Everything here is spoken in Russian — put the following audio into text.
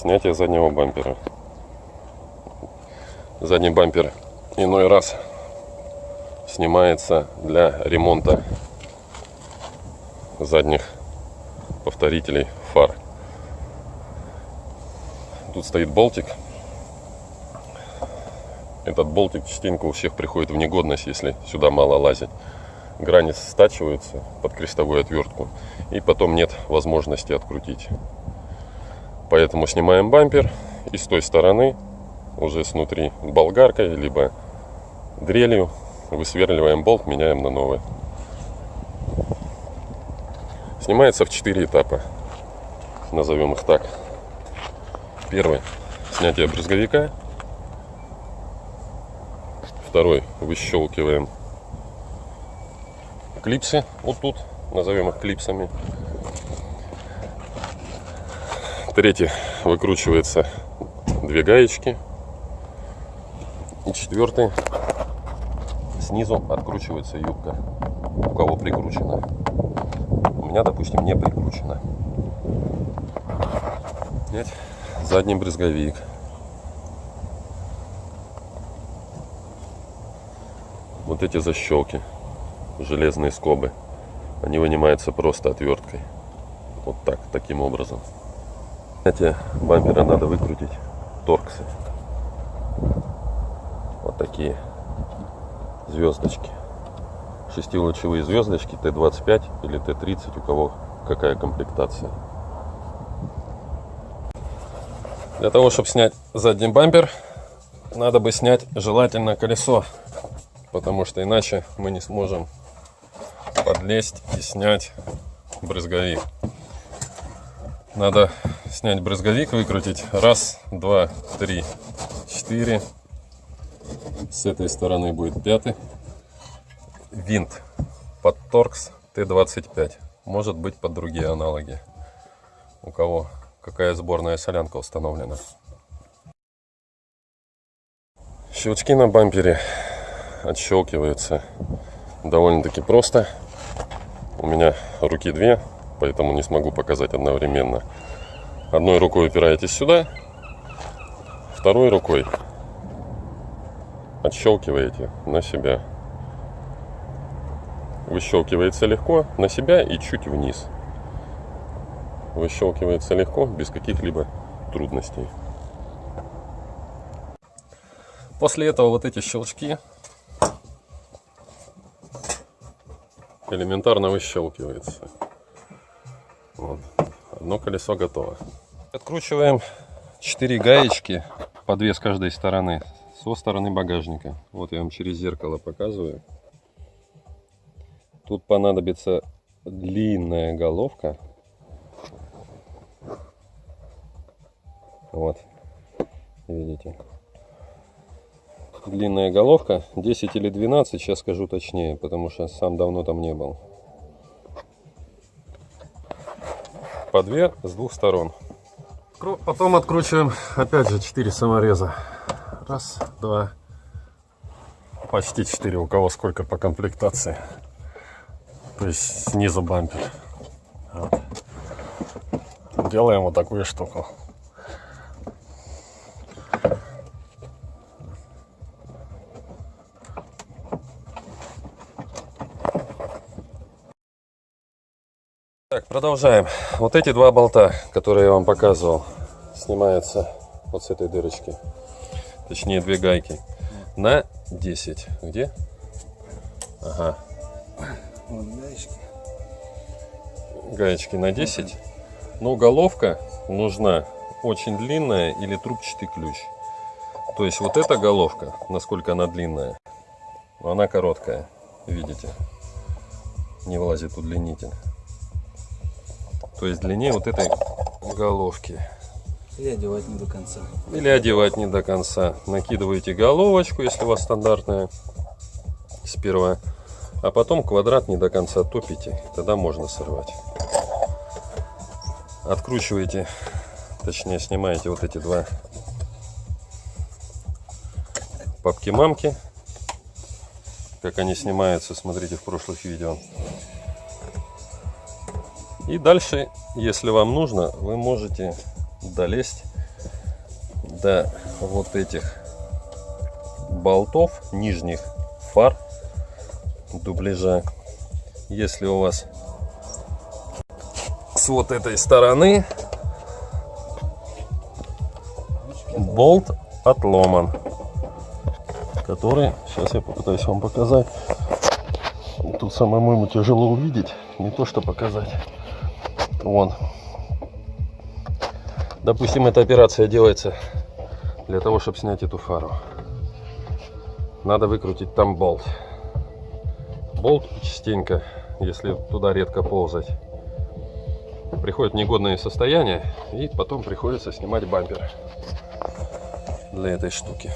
Снятие заднего бампера. Задний бампер иной раз снимается для ремонта задних повторителей фар. Тут стоит болтик. Этот болтик частенько у всех приходит в негодность, если сюда мало лазить. Грани стачиваются под крестовую отвертку, и потом нет возможности открутить. Поэтому снимаем бампер и с той стороны, уже снутри болгаркой, либо дрелью, высверливаем болт, меняем на новый. Снимается в 4 этапа, назовем их так. Первый – снятие брызговика. Второй – выщелкиваем клипсы вот тут, назовем их клипсами. Третий – выкручивается две гаечки. И четвертый – снизу откручивается юбка, у кого прикручена. У меня, допустим, не прикручена. Снять задний брызговик. Вот эти защелки, железные скобы, они вынимаются просто отверткой. Вот так, таким образом. Эти бампера надо выкрутить, торксы. Вот такие звездочки. Шестилучевые звездочки Т-25 или Т-30, у кого какая комплектация. Для того, чтобы снять задний бампер, надо бы снять желательно колесо, потому что иначе мы не сможем подлезть и снять брызговик. Надо снять брызговик, выкрутить. Раз, два, три, четыре. С этой стороны будет пятый. Винт под Торкс Т-25. Может быть под другие аналоги. У кого какая сборная солянка установлена. Щелчки на бампере отщелкиваются довольно-таки просто. У меня руки две, поэтому не смогу показать одновременно. Одной рукой упираетесь сюда, второй рукой отщелкиваете на себя. Выщелкивается легко на себя и чуть вниз. Выщелкивается легко, без каких-либо трудностей. После этого вот эти щелчки элементарно выщелкивается. Вот. Одно колесо готово. Откручиваем 4 гаечки по 2 с каждой стороны со стороны багажника. Вот я вам через зеркало показываю. Тут понадобится длинная головка. Вот, видите. Длинная головка, 10 или 12, сейчас скажу точнее, потому что сам давно там не был. По две с двух сторон. Потом откручиваем опять же 4 самореза. Раз, два, почти 4, у кого сколько по комплектации. То есть снизу бампер. Вот. Делаем вот такую штуку. Так, продолжаем. Вот эти два болта, которые я вам показывал, снимаются вот с этой дырочки. Точнее, две гайки. На 10. Где? Ага. Вот гаечки. Гаечки на 10. Но головка нужна очень длинная или трубчатый ключ. То есть вот эта головка, насколько она длинная, она короткая. Видите? Не влазит удлинитель то есть длине вот этой головки. Или одевать не до конца. Или одевать не до конца. Накидываете головочку, если у вас стандартная, сперва. А потом квадрат не до конца топите. Тогда можно сорвать. Откручиваете, точнее снимаете вот эти два папки-мамки. Как они снимаются, смотрите в прошлых видео. И дальше, если вам нужно, вы можете долезть до вот этих болтов нижних фар дубляжа. Если у вас с вот этой стороны болт отломан, который, сейчас я попытаюсь вам показать, тут самому ему тяжело увидеть, не то что показать. Вон. Допустим, эта операция делается для того, чтобы снять эту фару. Надо выкрутить там болт. Болт частенько, если туда редко ползать, приходит в негодное состояние, и потом приходится снимать бампер для этой штуки.